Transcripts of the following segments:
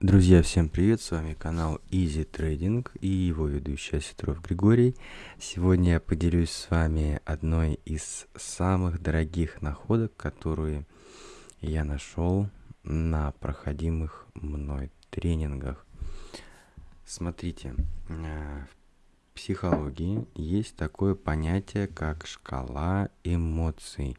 Друзья, всем привет! С вами канал Easy Trading и его ведущий Осетров Григорий. Сегодня я поделюсь с вами одной из самых дорогих находок, которые я нашел на проходимых мной тренингах. Смотрите, э, в психологии есть такое понятие, как шкала эмоций.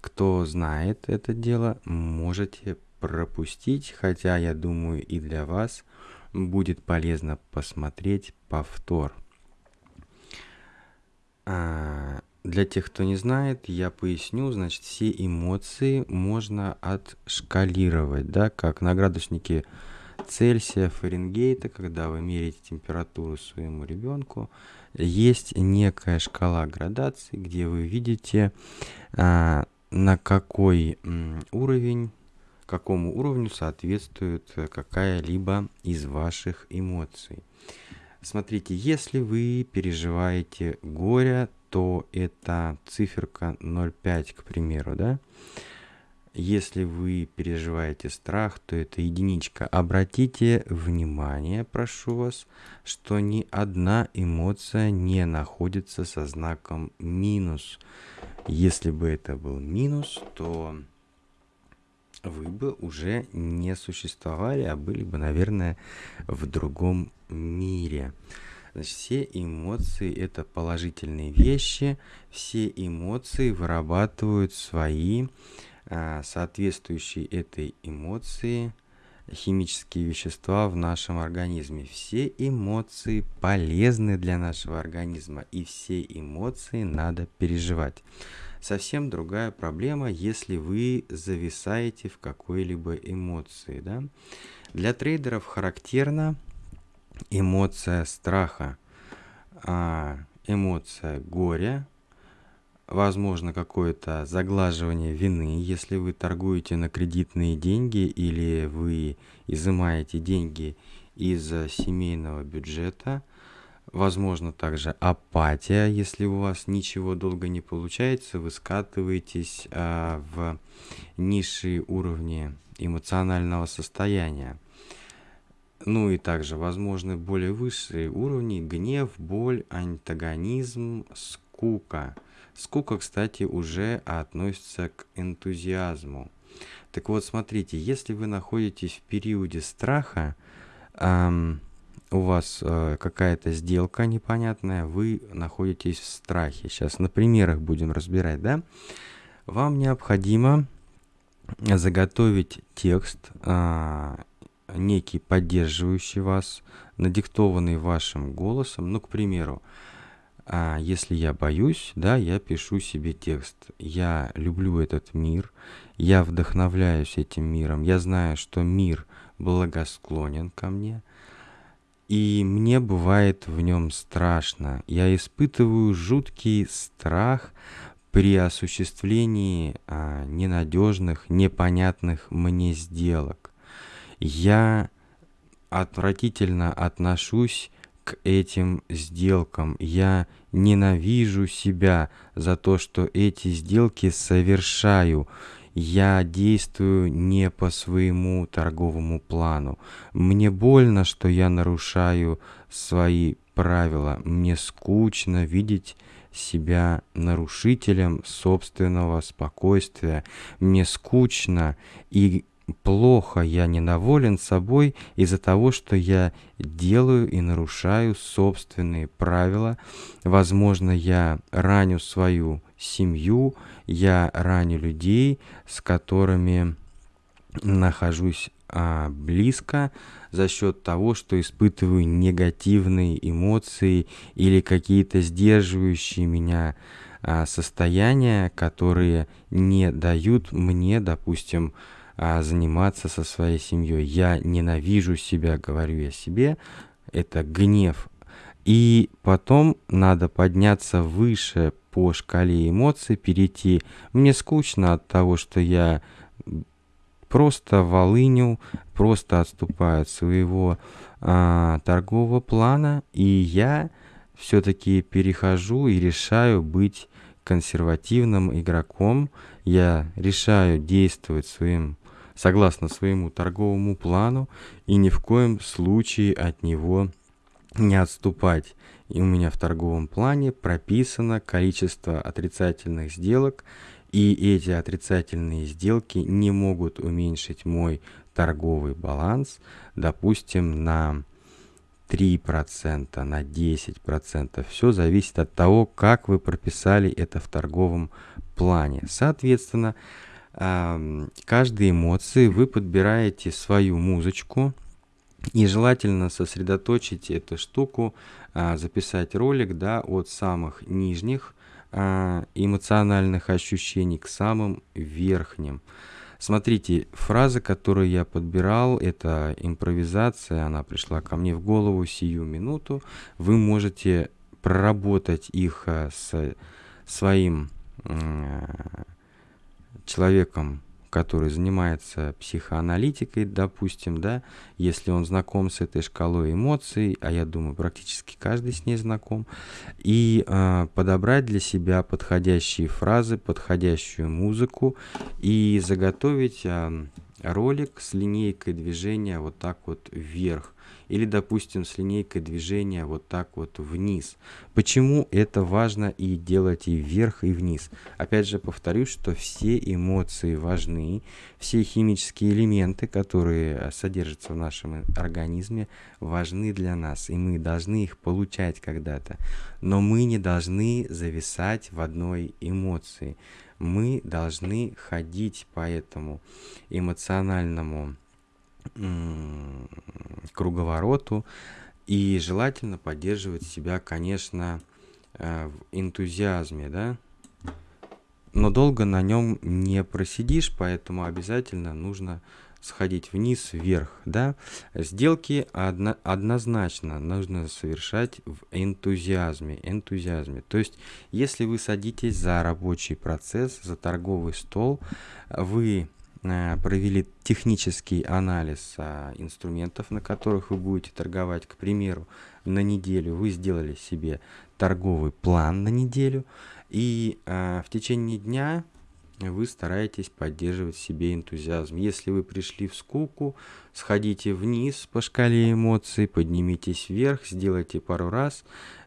Кто знает это дело, можете пропустить, хотя я думаю и для вас будет полезно посмотреть повтор. А, для тех, кто не знает, я поясню, значит, все эмоции можно отшкалировать, да, как на градуснике Цельсия, Фаренгейта, когда вы меряете температуру своему ребенку, есть некая шкала градации, где вы видите, а, на какой уровень какому уровню соответствует э, какая-либо из ваших эмоций. Смотрите, если вы переживаете горе, то это циферка 0,5, к примеру, да? Если вы переживаете страх, то это единичка. Обратите внимание, прошу вас, что ни одна эмоция не находится со знаком минус. Если бы это был минус, то вы бы уже не существовали, а были бы, наверное, в другом мире. Значит, все эмоции – это положительные вещи, все эмоции вырабатывают свои а, соответствующие этой эмоции химические вещества в нашем организме. Все эмоции полезны для нашего организма, и все эмоции надо переживать. Совсем другая проблема, если вы зависаете в какой-либо эмоции. Да? Для трейдеров характерна эмоция страха, а, эмоция горя, возможно какое-то заглаживание вины, если вы торгуете на кредитные деньги или вы изымаете деньги из семейного бюджета – Возможно также апатия, если у вас ничего долго не получается, вы скатываетесь а, в низшие уровни эмоционального состояния. Ну и также возможны более высшие уровни гнев, боль, антагонизм, скука. Скука, кстати, уже относится к энтузиазму. Так вот, смотрите, если вы находитесь в периоде страха, эм, у вас э, какая-то сделка непонятная, вы находитесь в страхе. Сейчас на примерах будем разбирать, да? Вам необходимо заготовить текст, э, некий поддерживающий вас, надиктованный вашим голосом. Ну, к примеру, э, если я боюсь, да, я пишу себе текст. Я люблю этот мир, я вдохновляюсь этим миром, я знаю, что мир благосклонен ко мне – и мне бывает в нем страшно. Я испытываю жуткий страх при осуществлении а, ненадежных, непонятных мне сделок. Я отвратительно отношусь к этим сделкам. Я ненавижу себя за то, что эти сделки совершаю я действую не по своему торговому плану. Мне больно, что я нарушаю свои правила. Мне скучно видеть себя нарушителем собственного спокойствия. Мне скучно и плохо, я недоволен собой из-за того, что я делаю и нарушаю собственные правила. Возможно, я раню свою семью, я раню людей, с которыми нахожусь а, близко за счет того, что испытываю негативные эмоции или какие-то сдерживающие меня а, состояния, которые не дают мне, допустим, а, заниматься со своей семьей. Я ненавижу себя, говорю я себе. Это гнев. И потом надо подняться выше по шкале эмоций, перейти. Мне скучно от того, что я просто волыню, просто отступаю от своего а, торгового плана, и я все-таки перехожу и решаю быть консервативным игроком. Я решаю действовать своим согласно своему торговому плану и ни в коем случае от него не отступать. И у меня в торговом плане прописано количество отрицательных сделок, и эти отрицательные сделки не могут уменьшить мой торговый баланс, допустим, на 3%, на 10%. Все зависит от того, как вы прописали это в торговом плане. Соответственно, каждой эмоции вы подбираете свою музычку, и желательно сосредоточить эту штуку, а, записать ролик да, от самых нижних а, эмоциональных ощущений к самым верхним. Смотрите, фраза, которую я подбирал, это импровизация, она пришла ко мне в голову сию минуту. Вы можете проработать их а, с своим человеком, который занимается психоаналитикой, допустим, да, если он знаком с этой шкалой эмоций, а я думаю, практически каждый с ней знаком, и э, подобрать для себя подходящие фразы, подходящую музыку и заготовить э, ролик с линейкой движения вот так вот вверх или, допустим, с линейкой движения вот так вот вниз. Почему это важно и делать и вверх, и вниз? Опять же повторюсь, что все эмоции важны, все химические элементы, которые содержатся в нашем организме, важны для нас, и мы должны их получать когда-то. Но мы не должны зависать в одной эмоции. Мы должны ходить по этому эмоциональному круговороту. И желательно поддерживать себя, конечно, э, в энтузиазме, да. Но долго на нем не просидишь, поэтому обязательно нужно сходить вниз, вверх, да. Сделки одно, однозначно нужно совершать в энтузиазме, энтузиазме. То есть, если вы садитесь за рабочий процесс, за торговый стол, вы провели технический анализ а, инструментов, на которых вы будете торговать. К примеру, на неделю вы сделали себе торговый план на неделю, и а, в течение дня вы стараетесь поддерживать себе энтузиазм. Если вы пришли в скуку, сходите вниз по шкале эмоций, поднимитесь вверх, сделайте пару раз,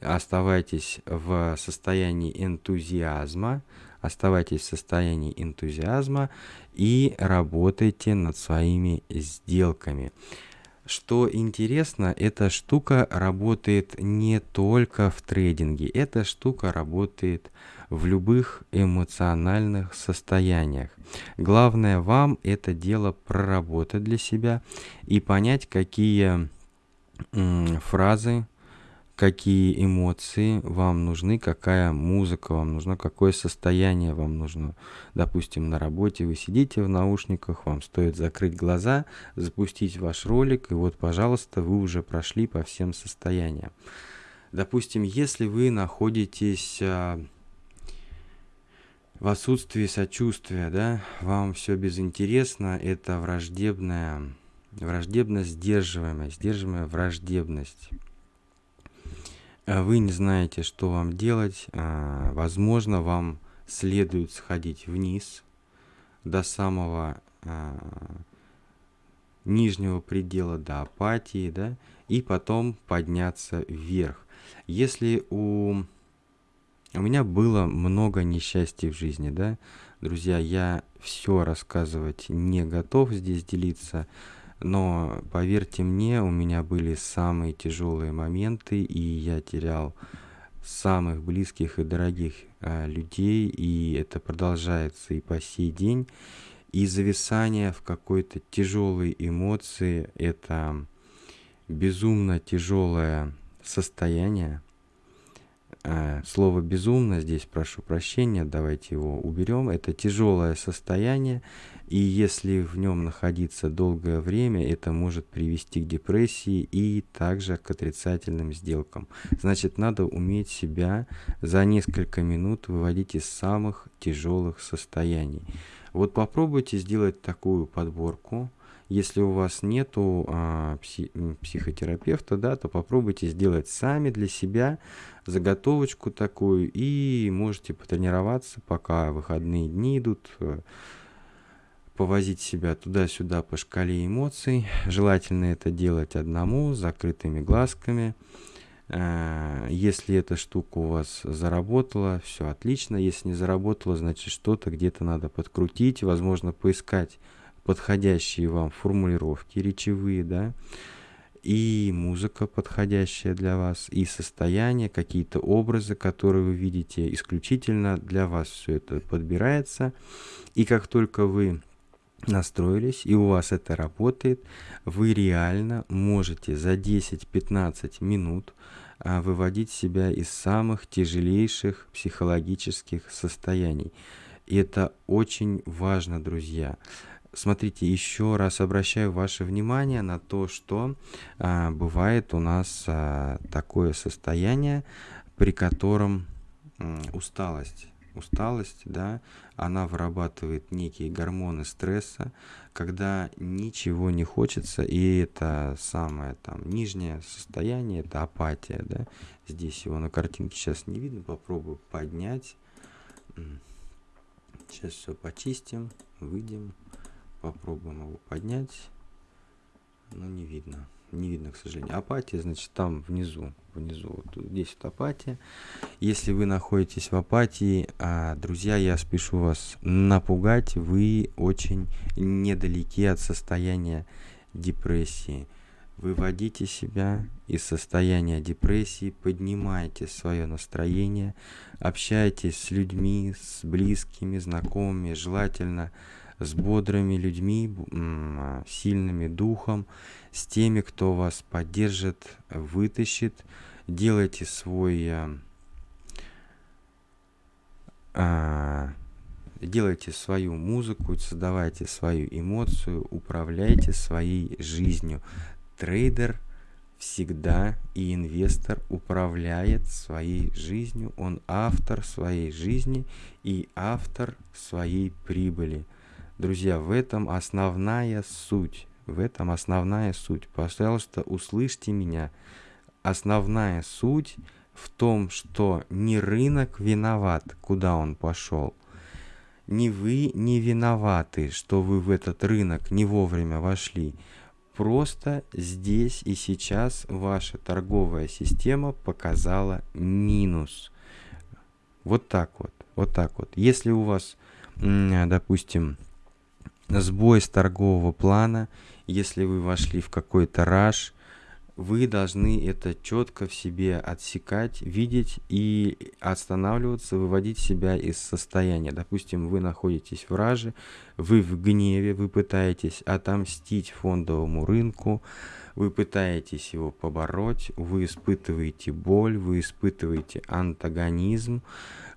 оставайтесь в состоянии энтузиазма, оставайтесь в состоянии энтузиазма и работайте над своими сделками. Что интересно, эта штука работает не только в трейдинге, эта штука работает в любых эмоциональных состояниях. Главное вам это дело проработать для себя и понять, какие фразы какие эмоции вам нужны, какая музыка вам нужна, какое состояние вам нужно. Допустим, на работе вы сидите в наушниках, вам стоит закрыть глаза, запустить ваш ролик, и вот, пожалуйста, вы уже прошли по всем состояниям. Допустим, если вы находитесь а, в отсутствии сочувствия, да, вам все безинтересно, это враждебная, враждебность, сдерживаемая, сдерживаемая враждебность. А вы не знаете, что вам делать, а, возможно, вам следует сходить вниз до самого а, нижнего предела, до апатии, да, и потом подняться вверх. Если у... У меня было много несчастья в жизни, да, друзья, я все рассказывать не готов здесь делиться, но поверьте мне, у меня были самые тяжелые моменты, и я терял самых близких и дорогих а, людей, и это продолжается и по сей день. И зависание в какой-то тяжелой эмоции – это безумно тяжелое состояние, Э, слово «безумно» здесь, прошу прощения, давайте его уберем. Это тяжелое состояние, и если в нем находиться долгое время, это может привести к депрессии и также к отрицательным сделкам. Значит, надо уметь себя за несколько минут выводить из самых тяжелых состояний. Вот попробуйте сделать такую подборку – если у вас нету а, пси психотерапевта, да, то попробуйте сделать сами для себя заготовочку такую и можете потренироваться, пока выходные дни идут. повозить себя туда-сюда по шкале эмоций. Желательно это делать одному, с закрытыми глазками. Э, если эта штука у вас заработала, все отлично. Если не заработала, значит что-то где-то надо подкрутить, возможно, поискать подходящие вам формулировки речевые, да, и музыка подходящая для вас, и состояние, какие-то образы, которые вы видите, исключительно для вас все это подбирается. И как только вы настроились, и у вас это работает, вы реально можете за 10-15 минут а, выводить себя из самых тяжелейших психологических состояний. И это очень важно, друзья. Смотрите, еще раз обращаю ваше внимание на то, что а, бывает у нас а, такое состояние, при котором а, усталость усталость, да, она вырабатывает некие гормоны стресса, когда ничего не хочется, и это самое там нижнее состояние, это апатия, да. Здесь его на картинке сейчас не видно, попробую поднять. Сейчас все почистим, выйдем, попробуем его поднять. Но не видно не видно, к сожалению. Апатия, значит, там внизу, внизу, вот здесь вот апатия. Если вы находитесь в апатии, а, друзья, я спешу вас напугать, вы очень недалеки от состояния депрессии. Выводите себя из состояния депрессии, поднимайте свое настроение, общайтесь с людьми, с близкими, знакомыми, желательно с бодрыми людьми, а, сильными духом, с теми, кто вас поддержит, вытащит. Делайте свой... А, а, делайте свою музыку, создавайте свою эмоцию, управляйте своей жизнью. Трейдер всегда и инвестор управляет своей жизнью, он автор своей жизни и автор своей прибыли. Друзья, в этом основная суть. В этом основная суть. Пожалуйста, услышьте меня. Основная суть в том, что не рынок виноват, куда он пошел. Не вы не виноваты, что вы в этот рынок не вовремя вошли. Просто здесь и сейчас ваша торговая система показала минус. Вот так вот, вот так вот. Если у вас, допустим, сбой с торгового плана, если вы вошли в какой-то раш, вы должны это четко в себе отсекать, видеть и останавливаться, выводить себя из состояния. Допустим, вы находитесь в раже, вы в гневе, вы пытаетесь отомстить фондовому рынку, вы пытаетесь его побороть, вы испытываете боль, вы испытываете антагонизм,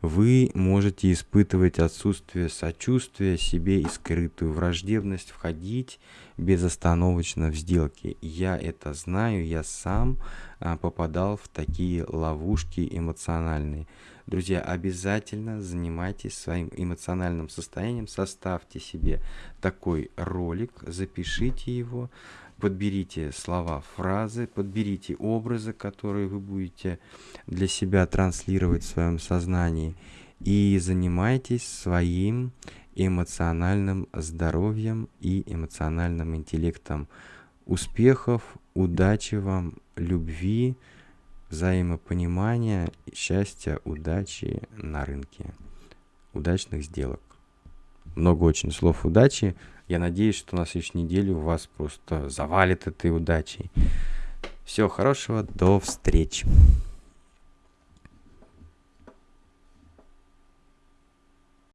вы можете испытывать отсутствие сочувствия себе и скрытую враждебность, входить безостановочно в сделки. Я это знаю, я сам а, попадал в такие ловушки эмоциональные. Друзья, обязательно занимайтесь своим эмоциональным состоянием, составьте себе такой ролик, запишите его, подберите слова, фразы, подберите образы, которые вы будете для себя транслировать в своем сознании и занимайтесь своим эмоциональным здоровьем и эмоциональным интеллектом. Успехов, удачи вам, любви, взаимопонимания, счастья, удачи на рынке. Удачных сделок. Много очень слов удачи. Я надеюсь, что на следующей неделе у вас просто завалит этой удачей. Всего хорошего, до встречи.